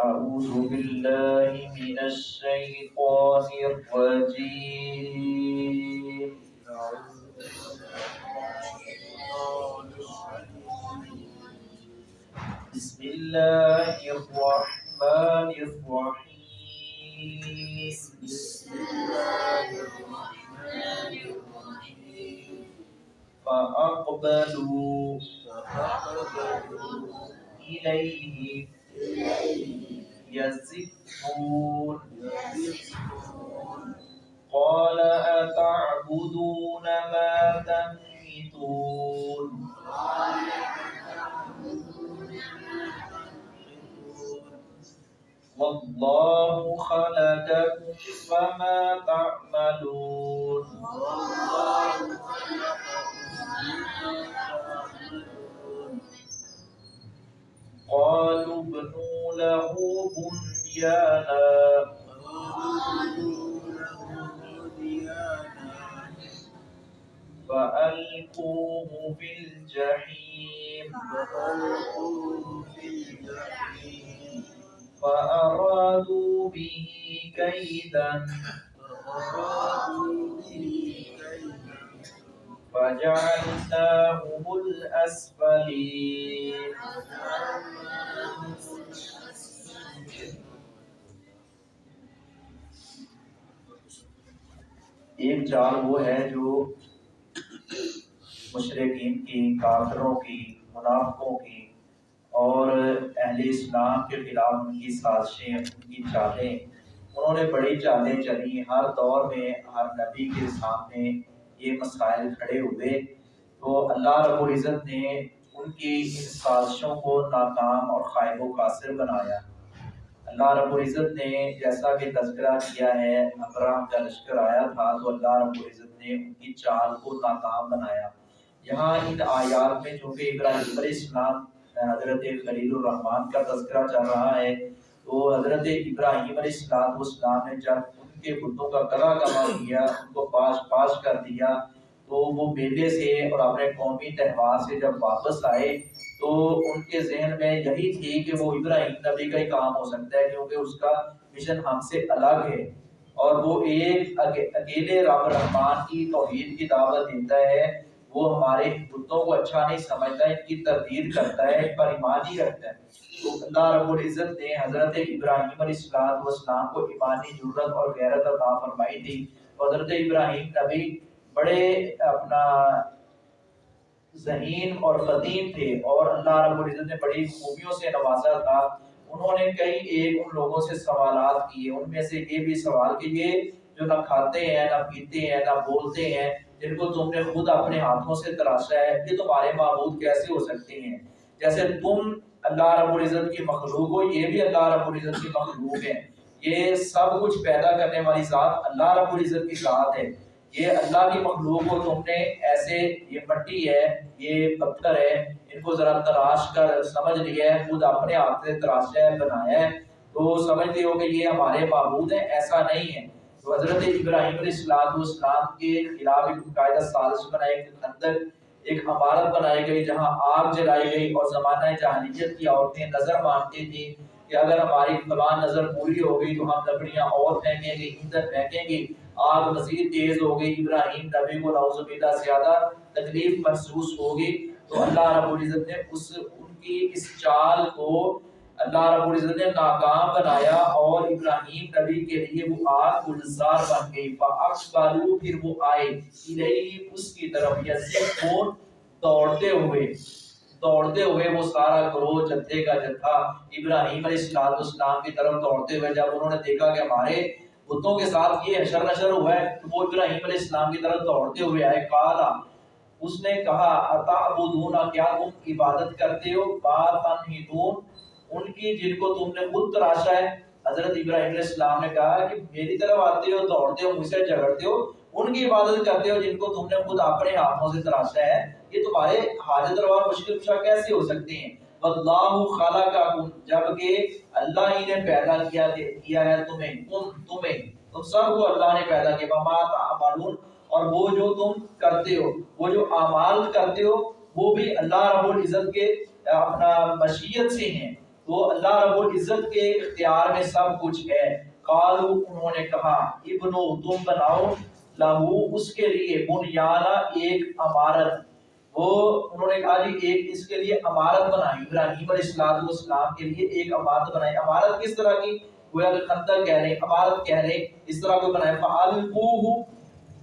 أعوذ بالله من الشيطان الرجيم. بسم الله الرحمن الرحيم. بسم الله الرحمن الرحيم فأقبلوا. فأقبلوا. إليه إليه يزفون. قال أتعبدون ما تنحتون؟ قال أتعبدون ما تنحتون والله خلقكم فما تعملون. والله خلقكم قالوا ابنوا له بنيانا فألقوه في الجحيم فأرادوا به كيدا فجعلناهم الأسفلين ایک چال وہ ہے جو مشرقین کی، کافروں کی، منافقوں کی اور اہل اسلام کے خلاف ان کی سازشیں، ان کی چالیں۔ انہوں نے بڑی چالیں چلی۔ ہر دور میں، ہر نبی کے سامنے یہ مسائل کھڑے ہوئے۔ تو اللہ رب العزت نے ان کی ان سازشوں کو ناکام اور خائب و قاصر بنایا۔ اللہ رب العزت نے جیسا کہ تذکرہ کیا ہے ابراہم کا لشکر آیا تھا، تو اللہ رب العزت نے ان کی چال کو ناکام بنایا۔ یہاں ان آیات میں چونکہ ابراہیم علیہ السلام، حضرت خلیل الرحمان کا تذکرہ چل رہا ہے، تو حضرت ابراہیم علیہ السلام السلام نے جب ان کے بتوں کا کلا کما کیا ان کو پاش پاش کر دیا تو وہ میلے سے اور اپنے قومی تہوار سے جب واپس آئے تو ان کے ذہن میں یہی تھی کہ وہ ابراہیم نبی کا ہی کام ہو سکتا ہے کیونکہ اس کا مشن ہم سے الگ ہے اور وہ ایک اکیلے رب رحمان کی توحید کی دعوت دیتا ہے۔ وہ ہمارے بتوں کو اچھا نہیں سمجھتا، ان کی تردید کرتا ہے، ان پر ایمان ہی رکھتا ہے۔ تو اللہ رب العزت نے حضرت ابراہیم علیہ السلام والسلام کو ایمانی ضرورت اور غیرت عطا فرمائی تھی۔ حضرت ابراہیم نبی بڑے اپنا ذہین اور قدیم تھے اور اللہ رب العزت نے بڑی خوبیوں سے نوازا تھا۔ انہوں نے کئی ایک ان لوگوں سے سوالات کیے۔ ان میں سے یہ بھی سوال کہ یہ جو نہ کھاتے ہیں، نہ پیتے ہیں، نہ بولتے ہیں، جن کو تم نے خود اپنے ہاتھوں سے تراشا ہے یہ تمہارے معبود کیسے ہو سکتے ہیں؟ جیسے تم اللہ رب العزت کی مخلوق ہو، یہ بھی اللہ رب العزت کی مخلوق ہے۔ یہ سب کچھ پیدا کرنے والی ذات اللہ رب العزت کی ذات ہے۔ یہ اللہ کی مخلوق کو تم نے ایسے، یہ مٹی ہے، یہ پتھر ہے، ان کو ذرا تراش کر، سمجھ لیا ہے، خود اپنے ہاتھ سے تراشا ہے، بنایا ہے۔ تو سمجھتے ہو کہ یہ ہمارے معبود ہیں، ایسا نہیں ہے۔ تو حضرت ابراہیم علیہ السلام والسلام کے خلاف ایک باقاعدہ سازش بنائی، ایک اندر ایک عمارت بنائی گئی، جہاں آگ جلائی گئی اور زمانہ جاہلیت کی عورتیں نظر مانتی تھیں کہ اگر ہماری فلاں نظر پوری ہو گئی تو ہم لکڑیاں اور پھینکیں گے، ایندھن پھینکیں گے۔ آگ مزید تیز ہو گئی۔ ابراہیم نبی کو نعوذ باللہ زیادہ تکلیف محسوس ہوگی تو اللہ رب العزت نے اس، ان کی اس چال کو اللہ رب العزت نے ناکام بنایا اور ابراہیم نبی کے لیے وہ آگ گلزار بن گئی۔ فاقبلوا پھر وہ آئے۔ الیہ، اس کی طرف یزفون دوڑتے ہوئے دوڑتے ہوئے وہ سارا گروہ جتھے کا جتھا ابراہیم علیہ السلام کی طرف دوڑتے ہوئے جب انہوں نے دیکھا کہ ہمارے بتوں کے ساتھ یہ حشر نشر ہوا ہے تو وہ ابراہیم علیہ السلام کی طرف دوڑتے ہوئے آئے کالا اس نے کہا، اتعبدون، کیا تم عبادت کرتے ہو؟ با تنحتون ان کی جن کو تم نے خود تراشا ہے۔ حضرت ابراہیم علیہ السلام نے کہا کہ میری طرف آتے ہو، دوڑتے ہو، مجھ سے جھگڑتے ہو، ان کی عبادت کرتے ہو جن کو تم نے خود اپنے ہاتھوں سے تراشا ہے۔ یہ تمہارے حاجت روا مشکل کشا کیسے ہو سکتے ہیں؟ واللہ خلقکم، جبکہ اللہ ہی نے پیدا کیا کیا ہے تمہیں تم تمہیں۔ تم سب کو اللہ نے پیدا کیا۔ وما تعملون۔ اور وہ جو تم کرتے ہو، وہ جو اعمال کرتے ہو، وہ بھی اللہ رب العزت کے، اپنا مشیت سے ہیں۔ تو اللہ رب العزت کے اختیار میں سب کچھ ہے۔ قالو انہوں نے کہا، ابنو، تم بناؤ۔ لہو، اس کے لیے بنیانا ایک عمارت۔ وہ انہوں نے کہا جی ایک اس کے لیے عمارت بنائی، ابراہیم علیہ السلام والسلام کے لیے ایک عمارت بنائی۔ عمارت کس طرح کی؟ گویا کہ خندق کہہ رہے عمارت کہہ رہے اس طرح کو بنائے فعلقوہ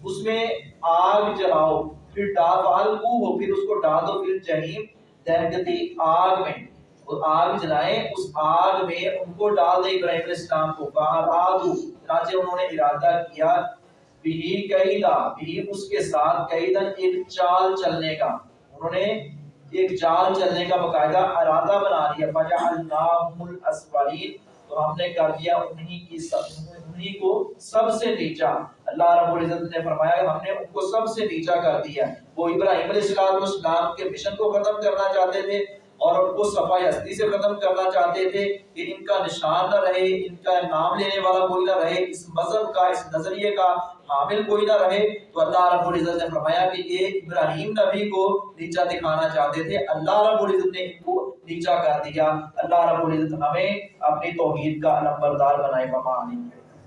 اس میں آگ جلاؤ، پھر ڈال فعلقوہ پھر اس کو ڈال دو، پھر جہنم دہکتی آگ میں۔ وہ آگ جلائیں، اس آگ میں ان کو ڈال دے ابراہیم علیہ السلام کو۔ فارادو چنانچہ انہوں نے ارادہ کیا۔ بھی قیدا بھی اس کے ساتھ قیدن ایک چال چلنے کا۔ انہوں نے ایک چال چلنے کا باقاعدہ ارادہ بنا لیا۔ فجعلناہم الاسفلین تو ہم نے کر دیا انہی کی سب، انہی کو سب سے نیچا۔ اللہ رب العزت نے فرمایا کہ ہم نے ان کو سب سے نیچا کر دیا۔ وہ ابراہیم علیہ السلام کے مشن کو ختم کرنا چاہتے تھے۔ اور ان کو صفائی ہستی سے ختم کرنا چاہتے تھے کہ ان کا نشان نہ رہے، ان کا نام لینے والا کوئی نہ رہے، اس مذہب کا، اس نظریے کا حامل کوئی نہ رہے۔ تو اللہ رب العزت نے فرمایا کہ یہ ابراہیم نبی کو نیچا دکھانا چاہتے تھے۔ اللہ رب العزت نے ان کو نیچا کر دیا۔ اللہ رب العزت ہمیں اپنی توحید کا علم بردار بنائے۔ بما